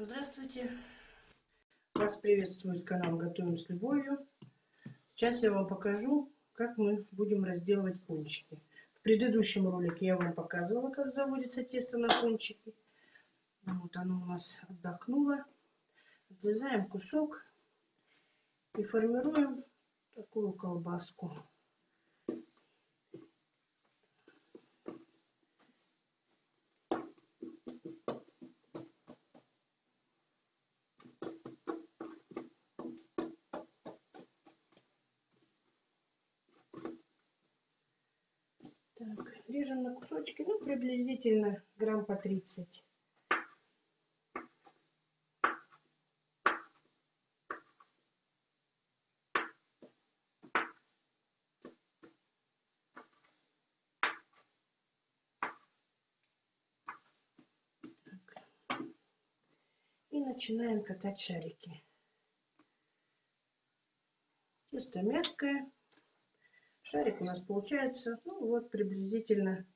Здравствуйте! Вас приветствует канал Готовим с любовью. Сейчас я вам покажу, как мы будем разделывать пончики. В предыдущем ролике я вам показывала, как заводится тесто на пончики. Вот оно у нас отдохнуло. Отрезаем кусок и формируем такую колбаску. Так, режем на кусочки, ну, приблизительно грамм по 30. И начинаем катать шарики. Тесто мягкое. Шарик у нас получается, ну вот приблизительно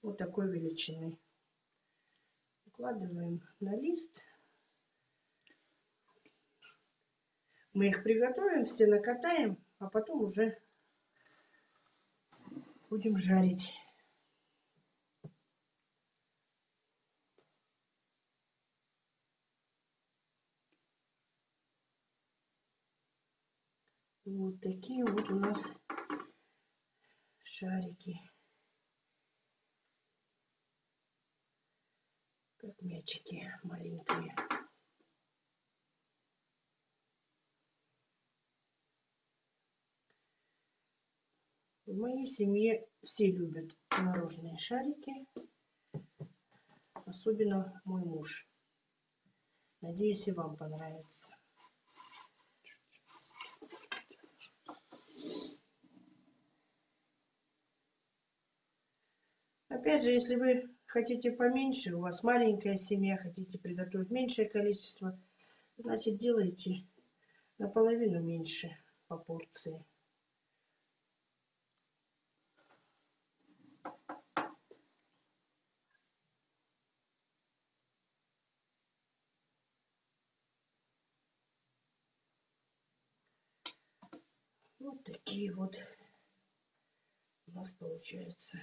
вот такой величины. Укладываем на лист. Мы их приготовим, все накатаем, а потом уже будем жарить. Вот такие вот у нас шарики. Как мячики маленькие. В моей семье все любят творожные шарики. Особенно мой муж. Надеюсь, и вам понравится. Опять же, если вы хотите поменьше, у вас маленькая семья, хотите приготовить меньшее количество, значит делайте наполовину меньше по порции. Вот такие вот у нас получаются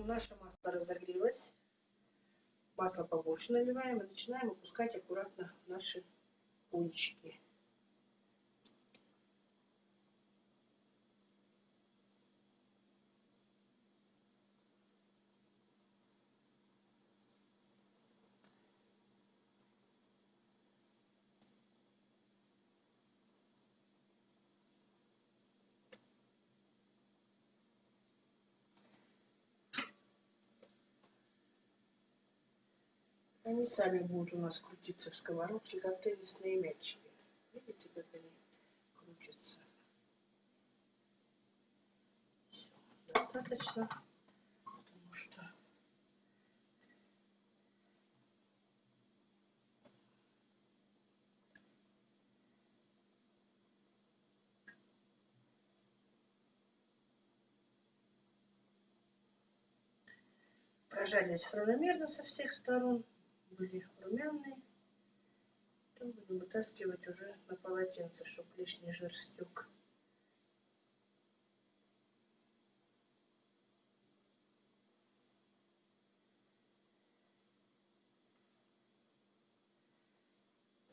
наше масло разогрелось. Масло побольше наливаем и начинаем опускать аккуратно наши пончики. Они сами будут у нас крутиться в сковородке, как теннисные мячики. Видите, как они крутятся? Все, достаточно, потому что прожарились равномерно со всех сторон были румяные. Потом будем вытаскивать уже на полотенце, чтобы лишний жир стек.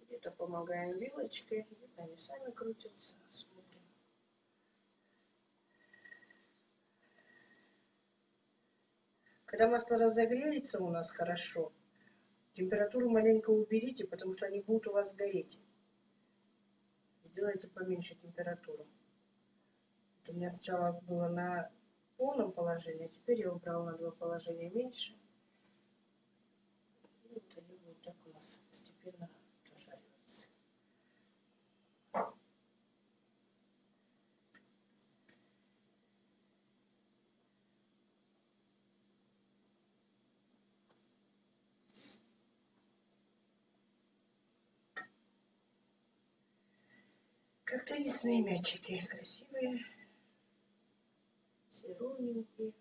Где-то помогаем вилочкой, где-то они сами крутятся. Смотрим. Когда масло разогреется у нас хорошо, Температуру маленько уберите, потому что они будут у вас гореть. Сделайте поменьше температуру. Вот у меня сначала было на полном положении, а теперь я убрала на два положения меньше. Вот они будут так у нас постепенно дожариваться. Как теннисные мячики. Красивые. Все ровненькие.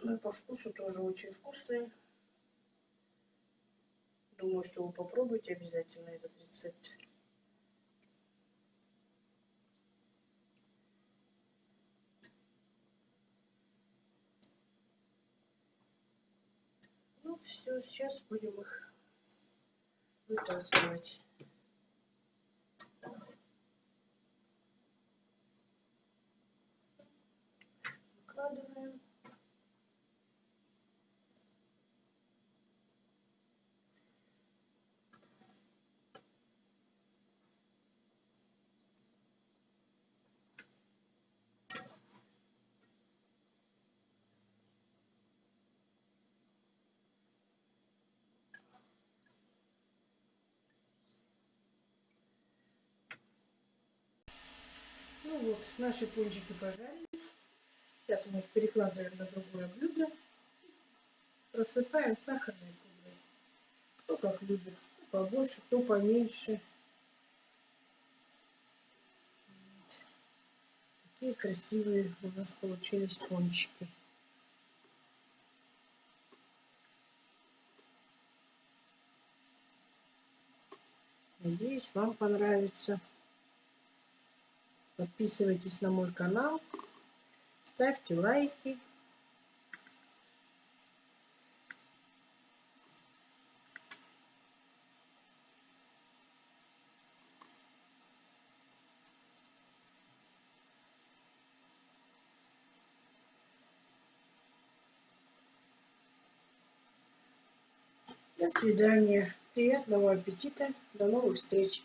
Ну и по вкусу тоже очень вкусные. Думаю, что вы попробуйте обязательно этот рецепт. Ну все, сейчас будем их вытаскивать. Вот, наши пончики пожарились. Сейчас мы их перекладываем на другое блюдо. Просыпаем сахарной пудрой. Кто как любит. Кто побольше, кто поменьше. Такие красивые у нас получились пончики. Надеюсь, вам понравится. Подписывайтесь на мой канал, ставьте лайки. До свидания. Приятного аппетита. До новых встреч.